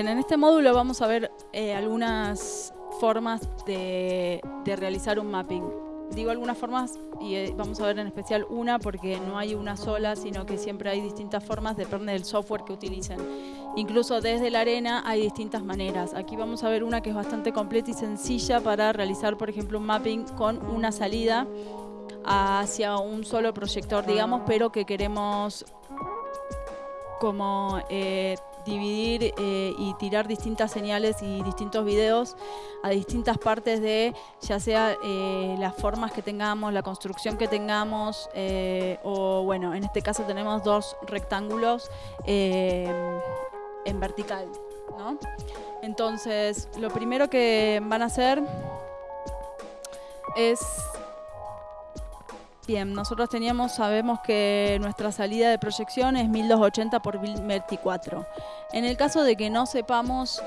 Bien, en este módulo vamos a ver eh, algunas formas de, de realizar un mapping. Digo algunas formas y eh, vamos a ver en especial una porque no hay una sola, sino que siempre hay distintas formas, depende del software que utilicen. Incluso desde la arena hay distintas maneras. Aquí vamos a ver una que es bastante completa y sencilla para realizar, por ejemplo, un mapping con una salida hacia un solo proyector, digamos, pero que queremos como eh, dividir eh, y tirar distintas señales y distintos videos a distintas partes de ya sea eh, las formas que tengamos, la construcción que tengamos o bueno, en este caso tenemos dos rectángulos en vertical. ¿no? Entonces, lo primero que van a hacer es Nosotros teníamos, sabemos que nuestra salida de proyección es 1280 por 1024. En el caso de que no sepamos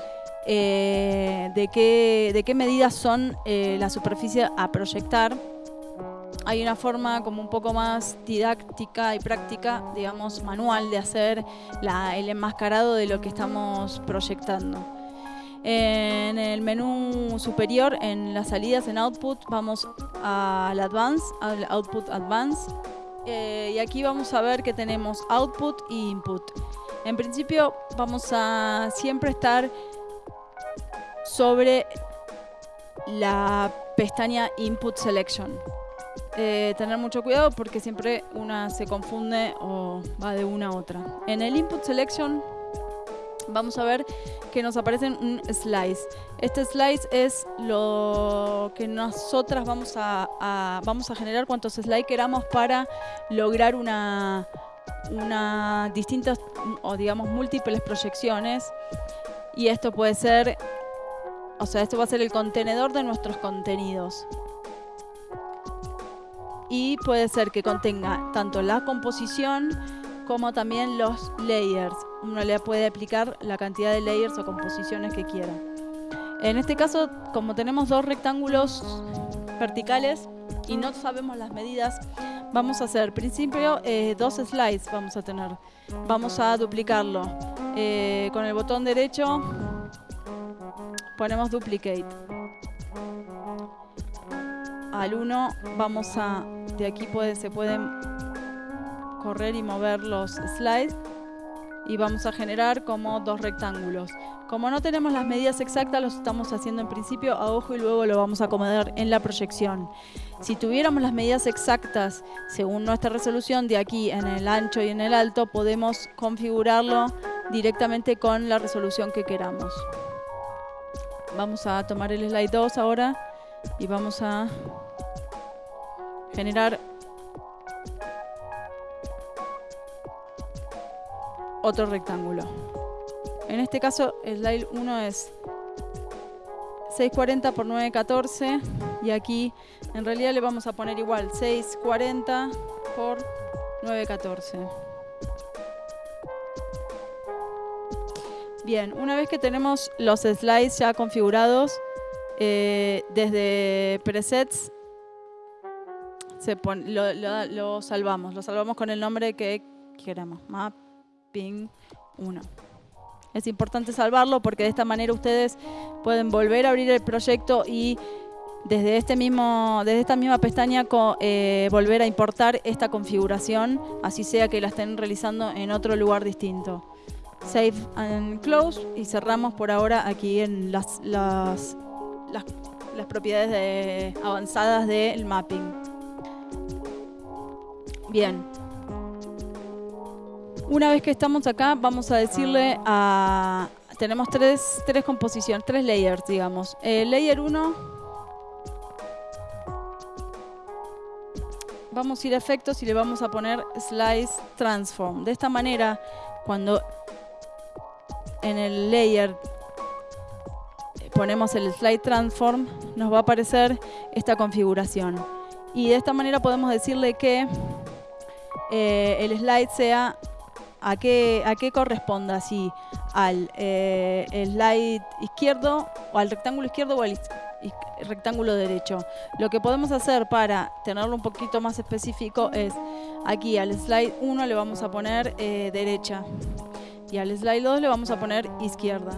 eh, de, qué, de qué medidas son eh, la superficie a proyectar, hay una forma como un poco más didáctica y práctica, digamos, manual de hacer el enmascarado de lo que estamos proyectando. En el menú superior, en las salidas en Output, vamos al Advance, al Output Advance. Eh, y aquí vamos a ver que tenemos Output e Input. En principio vamos a siempre estar sobre la pestaña Input Selection. Eh, tener mucho cuidado porque siempre una se confunde o va de una a otra. En el Input Selection vamos a ver que nos aparece un slice. Este slice es lo que nosotras vamos a, vamos a generar cuantos slides queramos para lograr una, una distintas o digamos múltiples proyecciones y esto puede ser, o sea, esto va a ser el contenedor de nuestros contenidos. Y puede ser que contenga tanto la composición como también los layers. Uno le puede aplicar la cantidad de layers o composiciones que quiera. En este caso, como tenemos dos rectángulos verticales y no sabemos las medidas, vamos a hacer, principio, eh, dos slides vamos a tener. Vamos a duplicarlo. Eh, con el botón derecho ponemos duplicate. Al 1 vamos a, de aquí se pueden correr y mover los slides y vamos a generar como dos rectángulos. Como no tenemos las medidas exactas, los estamos haciendo en principio a ojo y luego lo vamos a acomodar en la proyección. Si tuviéramos las medidas exactas según nuestra resolución de aquí en el ancho y en el alto, podemos configurarlo directamente con la resolución que queramos. Vamos a tomar el slide 2 ahora y vamos a generar otro rectángulo. En este caso el slide 1 es 640 por 914 y aquí en realidad le vamos a poner igual 640 por 914. Bien, una vez que tenemos los slides ya configurados, eh, desde presets se lo, lo, salvamos, lo salvamos con el nombre que queremos, map ping 1. Es importante salvarlo porque de esta manera ustedes pueden volver a abrir el proyecto y desde, este mismo, desde esta misma pestaña eh, volver a importar esta configuración, así sea que la estén realizando en otro lugar distinto. Save and Close y cerramos por ahora aquí en las, las, las, las propiedades avanzadas del mapping. Bien. Una vez que estamos acá, vamos a decirle a... Tenemos tres, tres composiciones, tres layers, digamos. El layer 1... Vamos a ir a efectos y le vamos a poner Slice Transform. De esta manera, cuando en el layer ponemos el Slide Transform, nos va a aparecer esta configuración. Y de esta manera podemos decirle que eh, el slide sea ¿A qué, a qué corresponda? Si al eh, slide izquierdo o al rectángulo izquierdo o al rectángulo derecho. Lo que podemos hacer para tenerlo un poquito más específico es aquí al slide 1 le vamos a poner eh, derecha y al slide 2 le vamos a poner izquierda.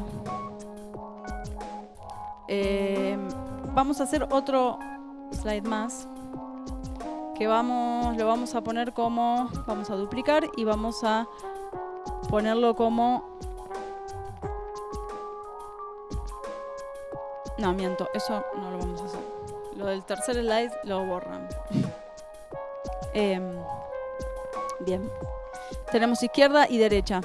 eh, vamos a hacer otro slide más que vamos, lo vamos a poner como, vamos a duplicar y vamos a ponerlo como, no, miento, eso no lo vamos a hacer. Lo del tercer slide lo borran. Em, bien, tenemos izquierda y derecha.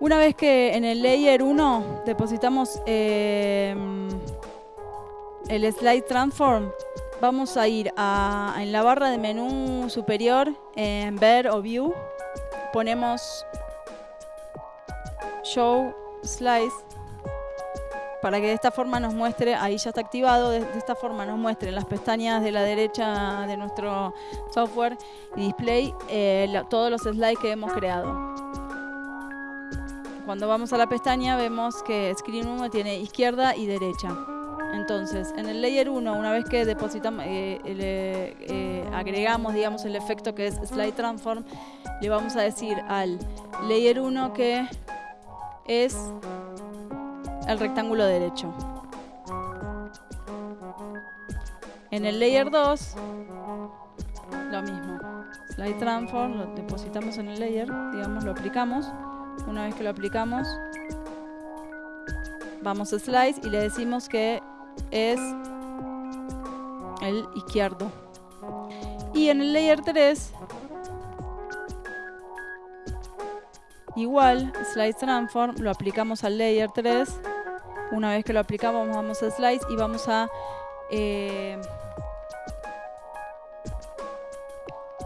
Una vez que en el layer 1 depositamos em, el slide transform, vamos a ir a, en la barra de menú superior, en ver o view, ponemos show slice para que de esta forma nos muestre, ahí ya está activado, de, esta forma nos muestre en las pestañas de la derecha de nuestro software y display eh, todos los slides que hemos creado. Cuando vamos a la pestaña vemos que Screen 1 tiene izquierda y derecha. Entonces, en el layer 1, una vez que depositamos, eh, eh, agregamos digamos, el efecto que es Slide Transform, le vamos a decir al layer 1 que es el rectángulo derecho. En el layer 2, lo mismo. Slide Transform, lo depositamos en el layer, digamos, lo aplicamos. Una vez que lo aplicamos, vamos a Slice y le decimos que es el izquierdo. Y en el layer 3, igual, Slice Transform, lo aplicamos al layer 3. Una vez que lo aplicamos, vamos a Slice y vamos a eh,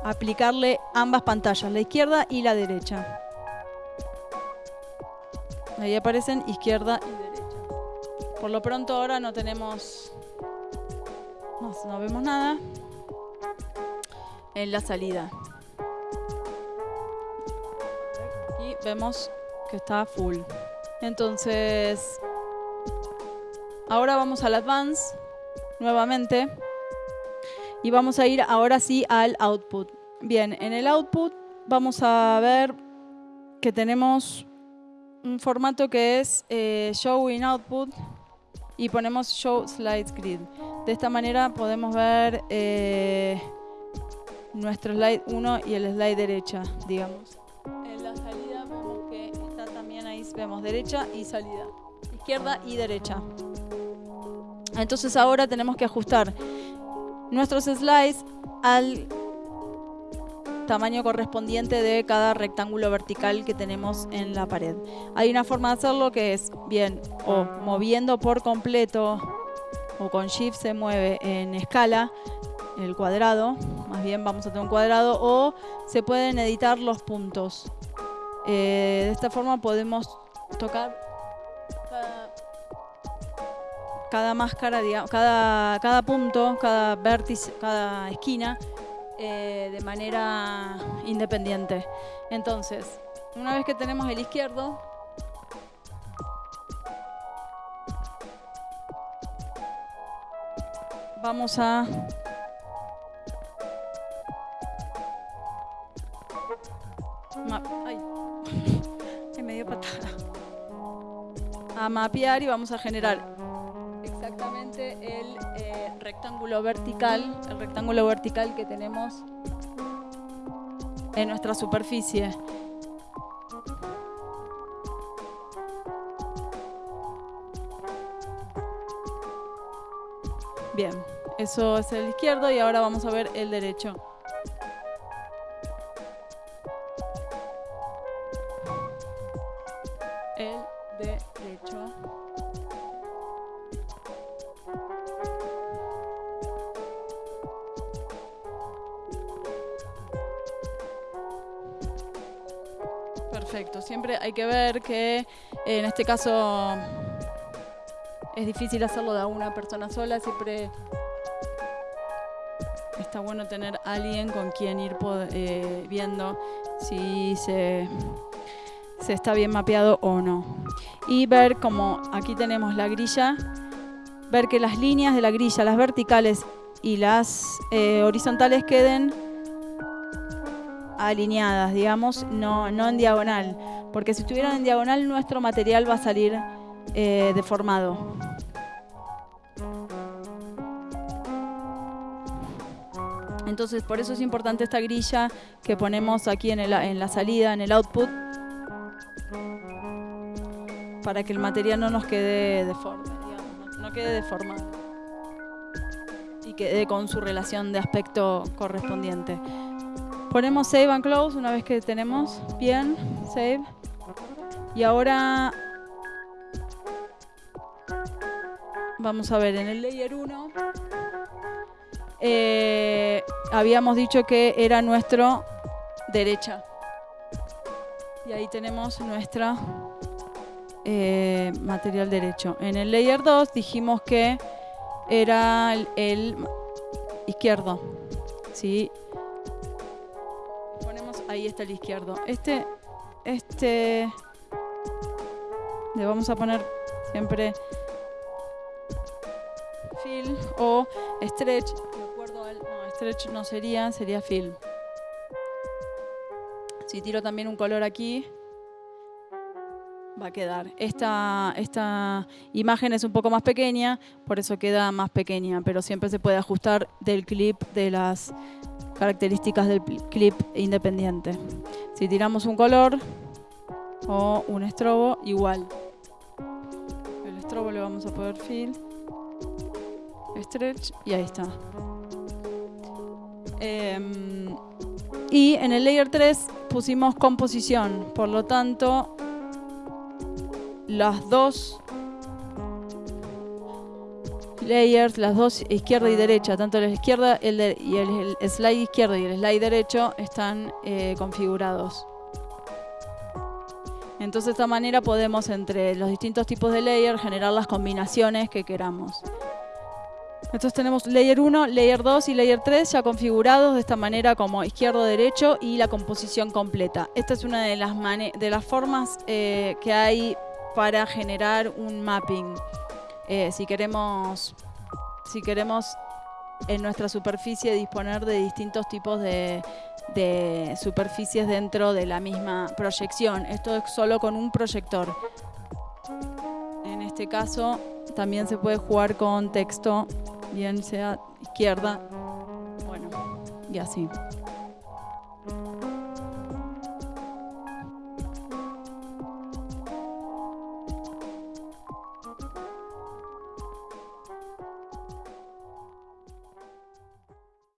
aplicarle ambas pantallas, la izquierda y la derecha. Ahí aparecen izquierda y derecha. Por lo pronto ahora no tenemos... No, vemos nada en la salida. Vemos que está full. Entonces, ahora vamos al Advance nuevamente. Y vamos a ir ahora sí al Output. Bien, en el Output vamos a ver que tenemos un formato que es eh, Show in Output y ponemos Show Slides Grid. De esta manera podemos ver eh, nuestro slide 1 y el slide derecha, digamos. Vemos derecha y salida, izquierda y derecha. Entonces ahora tenemos que ajustar nuestros slides al tamaño correspondiente de cada rectángulo vertical que tenemos en la pared. Hay una forma de hacerlo que es bien o moviendo por completo o con Shift se mueve en escala el cuadrado, más bien vamos a tener un cuadrado, o se pueden editar los puntos. Eh, de esta forma podemos tocar cada, máscara, cada, cada punto, cada vértice, cada esquina eh, de manera independiente. Entonces, una vez que tenemos el izquierdo, vamos a Mapear y vamos a generar exactamente el eh, rectángulo vertical, el rectángulo vertical que tenemos en nuestra superficie. Bien, eso es el izquierdo y ahora vamos a ver el derecho. Siempre hay que ver que en este caso es difícil hacerlo de una persona sola, siempre está bueno tener alguien con quien ir eh, viendo si se, se está bien mapeado o no. Y ver como aquí tenemos la grilla, ver que las líneas de la grilla, las verticales y las eh, horizontales queden alineadas, digamos, no, no en diagonal porque si estuvieran en diagonal nuestro material va a salir eh, deformado. Entonces, por eso es importante esta grilla que ponemos aquí en, el- en la salida, en el output, para que el material no nos quede deforme, digamos, no- quede deformado y quede con su relación de aspecto correspondiente. Ponemos save and close una vez que tenemos bien, save. Y ahora vamos a ver en el layer 1 eh, habíamos dicho que era nuestro derecha. Y ahí tenemos nuestra eh, material derecho. En el layer 2 dijimos que era el, izquierdo. ¿sí? Ponemos, ahí está el izquierdo. Este, este, le vamos a poner siempre fill o stretch. De acuerdo al, no, stretch no sería, sería fill. Si tiro también un color aquí, va a quedar. Esta, esta imagen es un poco más pequeña, por eso queda más pequeña, pero siempre se puede ajustar del clip de las características del clip independiente. Si tiramos un color o un estrobo, igual. El estrobo le vamos a poner fill, stretch y ahí está. Em, y en el layer 3 pusimos composición, por lo tanto las dos layers, las dos izquierda y derecha, tanto la izquierda el y el, slide izquierdo y el slide derecho están eh, configurados. Entonces de esta manera podemos entre los distintos tipos de layer generar las combinaciones que queramos. Entonces tenemos layer 1, layer 2 y layer 3 ya configurados de esta manera como izquierdo-derecho y la composición completa. Esta es una de las, de las formas eh, que hay para generar un mapping. Eh, si queremos, si queremos en nuestra superficie disponer de distintos tipos de, de superficies dentro de la misma proyección. Esto es solo con un proyector. En este caso también se puede jugar con texto, bien sea izquierda, bueno, y así.